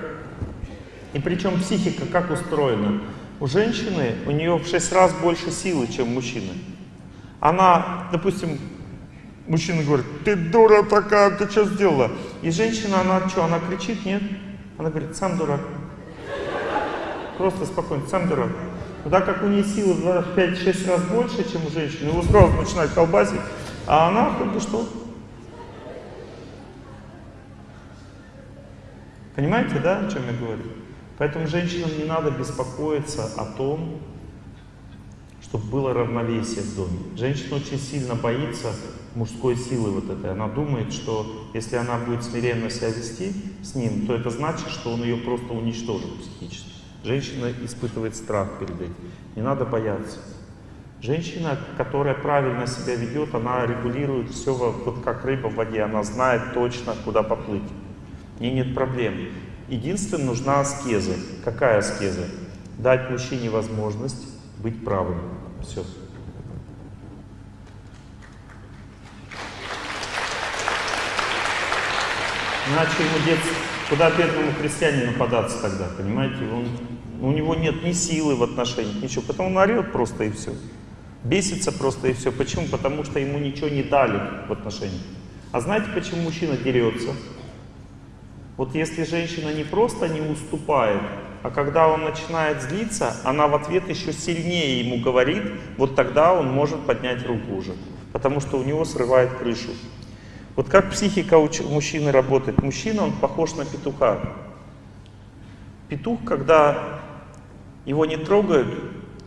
И причем психика как устроена? У женщины, у нее в 6 раз больше силы, чем у мужчины. Она, допустим, мужчина говорит, ты дура такая, ты что сделала? И женщина, она что, она кричит, нет? Она говорит, сам дурак. Просто спокойно, сам дурак. Так как у нее силы в 5-6 раз больше, чем у женщины, его сразу начинает колбасить, а она как бы что? Понимаете, да, о чем я говорю? Поэтому женщинам не надо беспокоиться о том, чтобы было равновесие в доме. Женщина очень сильно боится мужской силы вот этой. Она думает, что если она будет смиренно себя вести с ним, то это значит, что он ее просто уничтожит психически. Женщина испытывает страх перед этим. Не надо бояться. Женщина, которая правильно себя ведет, она регулирует все, вот как рыба в воде, она знает точно, куда поплыть. Ней нет проблем. Единственное, нужна аскеза. Какая аскеза? Дать мужчине возможность быть правым. Все. Иначе ему деться, куда бедному крестьянину податься тогда, понимаете? Он, у него нет ни силы в отношениях, ничего. Потом он орет просто и все. Бесится просто и все. Почему? Потому что ему ничего не дали в отношениях. А знаете, почему мужчина дерется? Вот если женщина не просто не уступает, а когда он начинает злиться, она в ответ еще сильнее ему говорит, вот тогда он может поднять руку уже, потому что у него срывает крышу. Вот как психика у мужчины работает? Мужчина, он похож на петуха. Петух, когда его не трогают,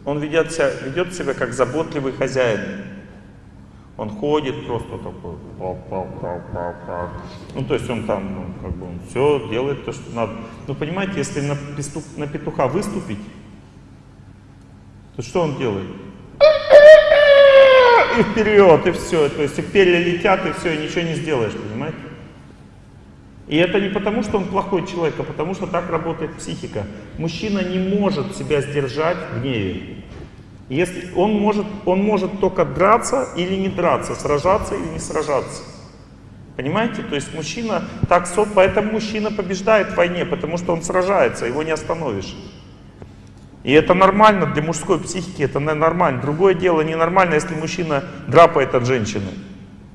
он ведет себя, ведет себя как заботливый хозяин. Он ходит просто такой, ну то есть он там, ну, как бы он все делает то, что надо. Ну понимаете, если на, петух, на петуха выступить, то что он делает? И вперед, и все. То есть и перья летят, и все, и ничего не сделаешь, понимаете? И это не потому, что он плохой человек, а потому что так работает психика. Мужчина не может себя сдержать в гневе. Если он может, он может только драться или не драться, сражаться или не сражаться. Понимаете? То есть мужчина так, поэтому мужчина побеждает в войне, потому что он сражается, его не остановишь. И это нормально для мужской психики, это нормально. Другое дело ненормально, если мужчина драпает от женщины.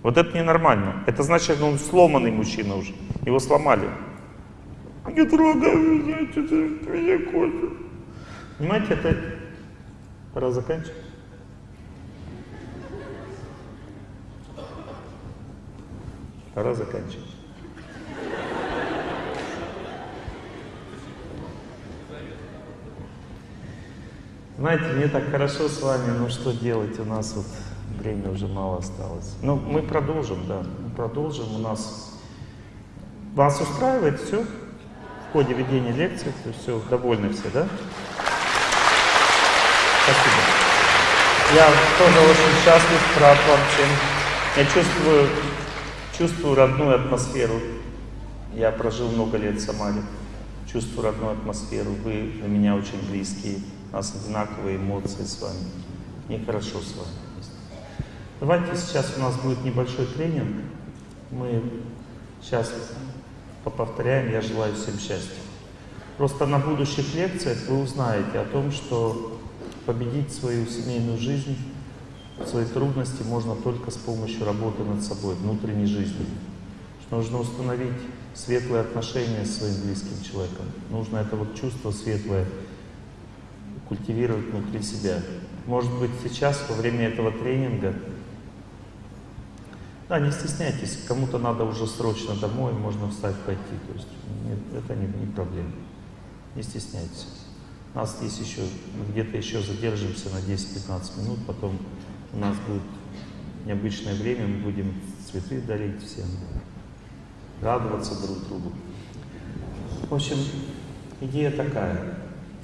Вот это ненормально. Это значит, что он сломанный мужчина уже. Его сломали. Не трогай что ты меня хочешь. Понимаете, это... Пора заканчивать. Пора заканчивать. Знаете, мне так хорошо с вами, но что делать? У нас вот время уже мало осталось. Ну, мы продолжим, да, мы продолжим. У нас... Вас устраивает все в ходе ведения лекции? Все, довольны все, да? Спасибо. Я тоже очень счастлив, рад вам всем. Я чувствую, чувствую родную атмосферу. Я прожил много лет в Самаре. Чувствую родную атмосферу. Вы для меня очень близкие. У нас одинаковые эмоции с вами. Мне хорошо с вами. Давайте сейчас у нас будет небольшой тренинг. Мы сейчас повторяем «Я желаю всем счастья». Просто на будущих лекциях вы узнаете о том, что победить свою семейную жизнь, свои трудности можно только с помощью работы над собой, внутренней жизни. Что нужно установить светлые отношения с своим близким человеком. Нужно это вот чувство светлое культивировать внутри себя. Может быть, сейчас, во время этого тренинга, да, не стесняйтесь, кому-то надо уже срочно домой, можно встать, пойти. То есть нет, это не, не проблема. Не стесняйтесь. У нас есть еще, где-то еще задержимся на 10-15 минут, потом у нас будет необычное время, мы будем цветы дарить всем, радоваться друг другу. В общем, идея такая.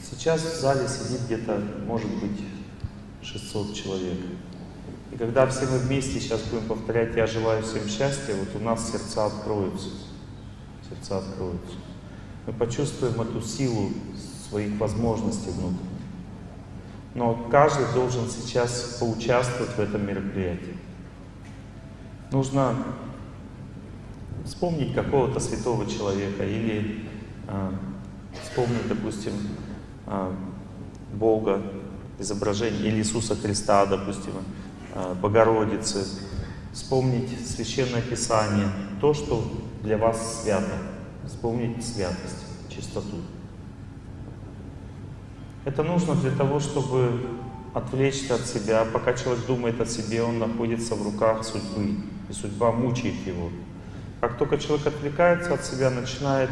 Сейчас в зале сидит где-то, может быть, 600 человек. И когда все мы вместе сейчас будем повторять «Я желаю всем счастья», вот у нас сердца откроются. Сердца откроются. Мы почувствуем эту силу своих возможностей внутренних. Но каждый должен сейчас поучаствовать в этом мероприятии. Нужно вспомнить какого-то святого человека или э, вспомнить, допустим, а, Бога, изображение или Иисуса Христа, допустим, а, Богородицы, вспомнить Священное Писание, то, что для вас свято, вспомнить святость, чистоту. Это нужно для того, чтобы отвлечься от себя. Пока человек думает о себе, он находится в руках судьбы, и судьба мучает его. Как только человек отвлекается от себя, начинает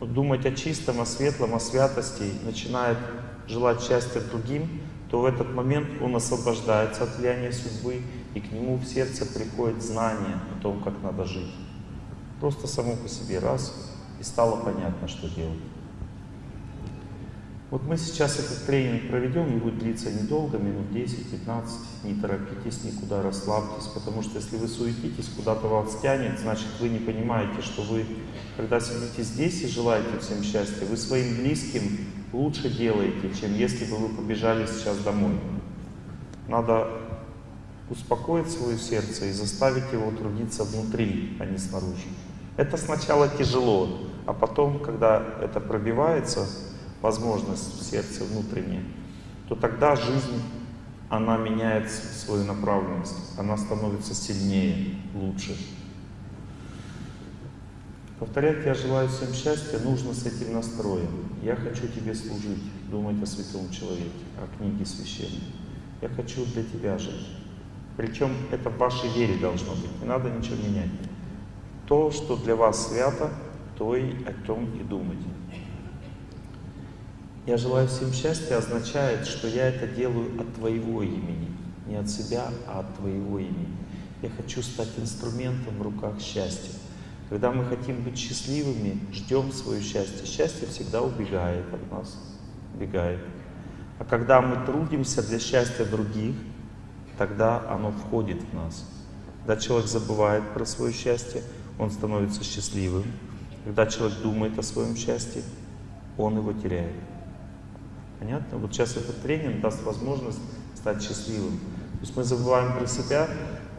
думать о чистом, о светлом, о святости, начинает желать счастья другим, то в этот момент он освобождается от влияния судьбы, и к нему в сердце приходит знание о том, как надо жить. Просто само по себе раз, и стало понятно, что делать. Вот мы сейчас этот тренинг проведем, он будет длиться недолго, минут 10-15, не торопитесь никуда, расслабьтесь, потому что если вы суетитесь, куда-то вас тянет, значит вы не понимаете, что вы, когда сидите здесь и желаете всем счастья, вы своим близким лучше делаете, чем если бы вы побежали сейчас домой. Надо успокоить свое сердце и заставить его трудиться внутри, а не снаружи. Это сначала тяжело, а потом, когда это пробивается, возможность в сердце внутреннее, то тогда жизнь, она меняет свою направленность, она становится сильнее, лучше. Повторять «Я желаю всем счастья» нужно с этим настроем. «Я хочу тебе служить», думать о святом человеке, о книге священной. «Я хочу для тебя жить». Причем это в вашей вере должно быть, не надо ничего менять. То, что для вас свято, то и о том и думайте. Я желаю всем счастья означает, что я это делаю от Твоего имени. Не от себя, а от Твоего имени. Я хочу стать инструментом в руках счастья. Когда мы хотим быть счастливыми, ждем свое счастье. Счастье всегда убегает от нас, убегает. А когда мы трудимся для счастья других, тогда оно входит в нас. Когда человек забывает про свое счастье, он становится счастливым. Когда человек думает о своем счастье, он его теряет. Понятно? Вот сейчас этот тренинг даст возможность стать счастливым. То есть мы забываем про себя,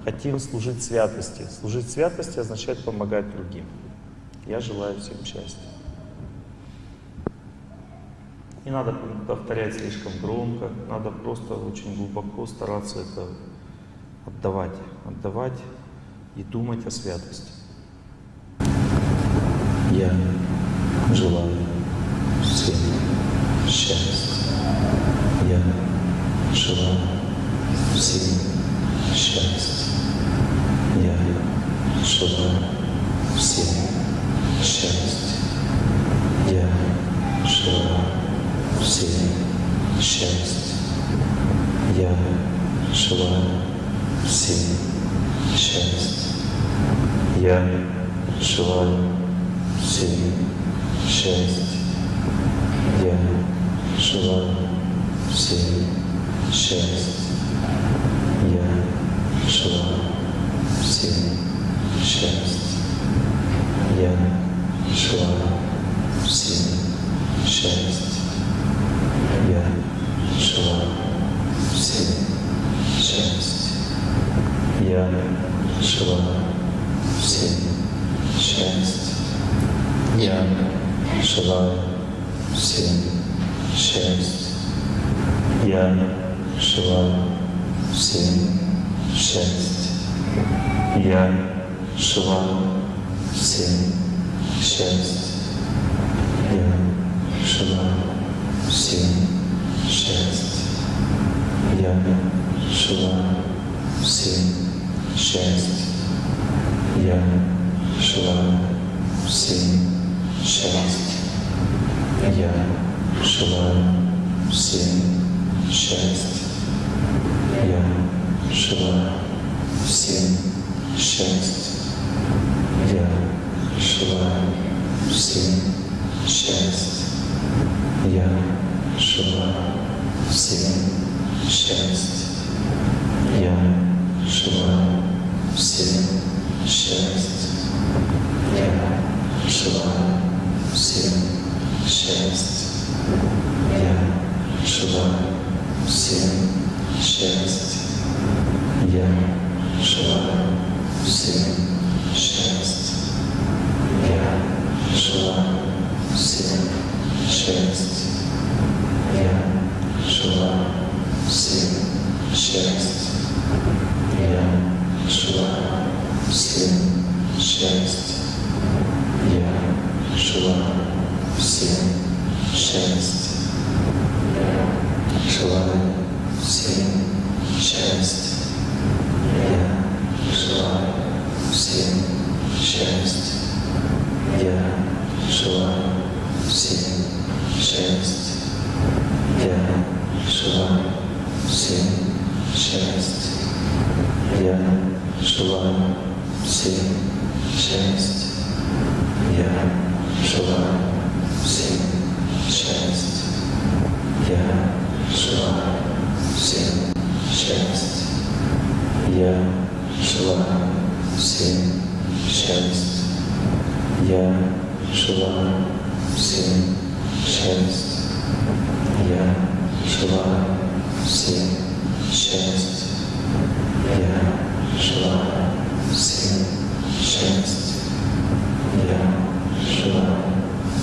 хотим служить святости. Служить святости означает помогать другим. Я желаю всем счастья. Не надо повторять слишком громко, надо просто очень глубоко стараться это отдавать, отдавать и думать о святости. Я желаю принесшего всем счастье.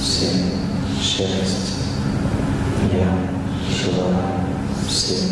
Всем счастья. Я желаю всем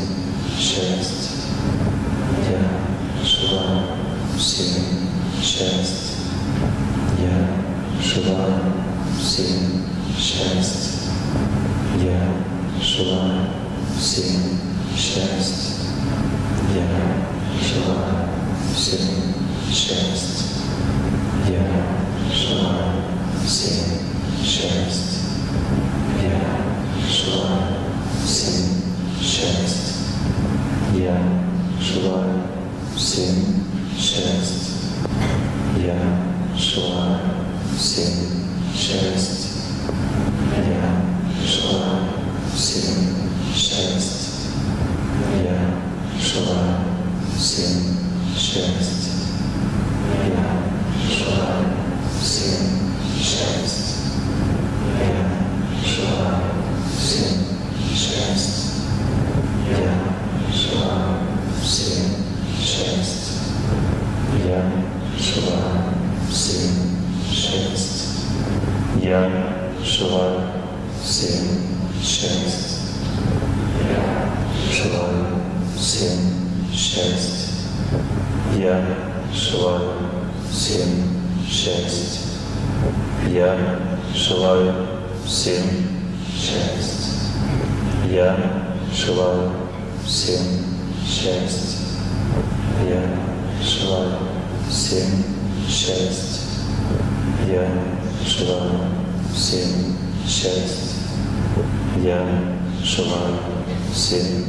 всем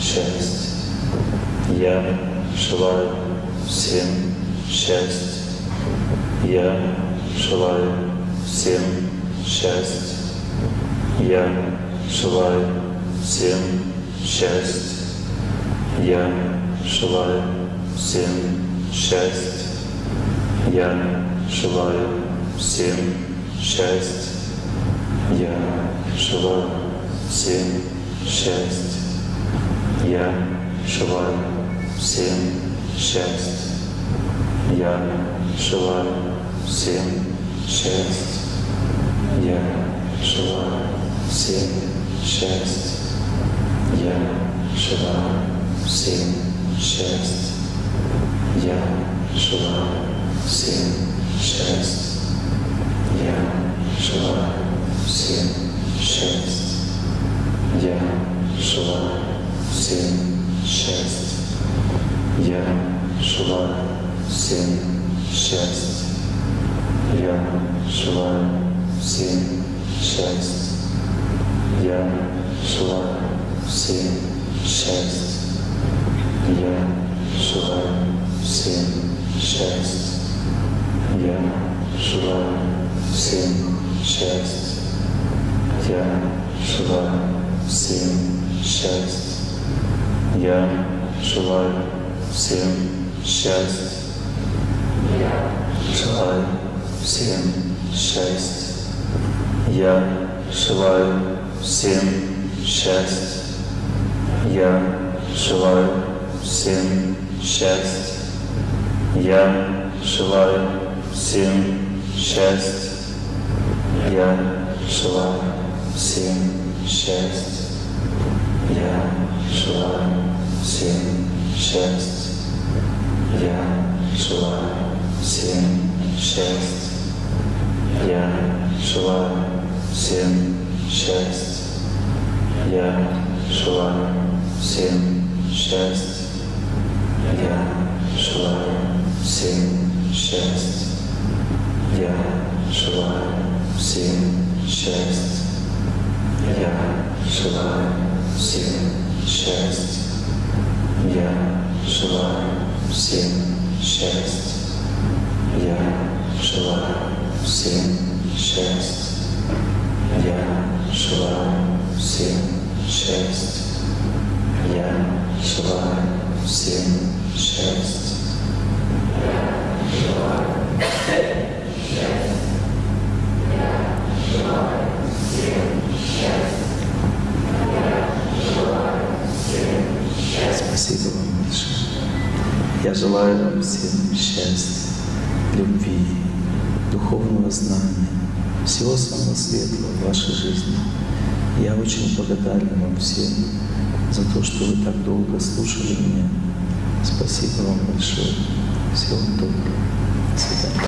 счастья. Я желаю всем счастья. Я желаю всем счастья. Я желаю всем счастья. Я желаю всем счастья. Я желаю всем счастья. Я желаю всем счастья. Я. Желаю всем счастья. Я. Желаю всем счастья. Я. Желаю всем счастья. Я. Желаю всем счастья. Я. Желаю всем счастья. Я. Желаю всем счастья. Я шла семь, шесть. Я шла семь, шесть. Я шла семь, шесть. Я шла семь, шесть. Я шла семь, шесть. Я шла семь, шесть. Я шла всем счастья. Я желаю всем счастья. Я желаю всем счастья. Я желаю всем счастья. Я желаю всем счастья. Я желаю всем счастья. Я желаю всем счастья. Я желаю всем счастья. Я желаю всем счастья. Я желаю всем счастья. Я желаю всем счастья. Я желаю всем счастья. Я желаю всем счастья. Я желаю всем счастья. Я желаю всем счастья. Я желаю всем счастья. Я желаю всем счастья. Я желаю всем счастья. Я желаю всем счастья. Спасибо вам большое. Я желаю вам всем счастья, любви, духовного знания, всего самого светлого в вашей жизни. Я очень благодарен вам всем за то, что вы так долго слушали меня. Спасибо вам большое. Всего доброго.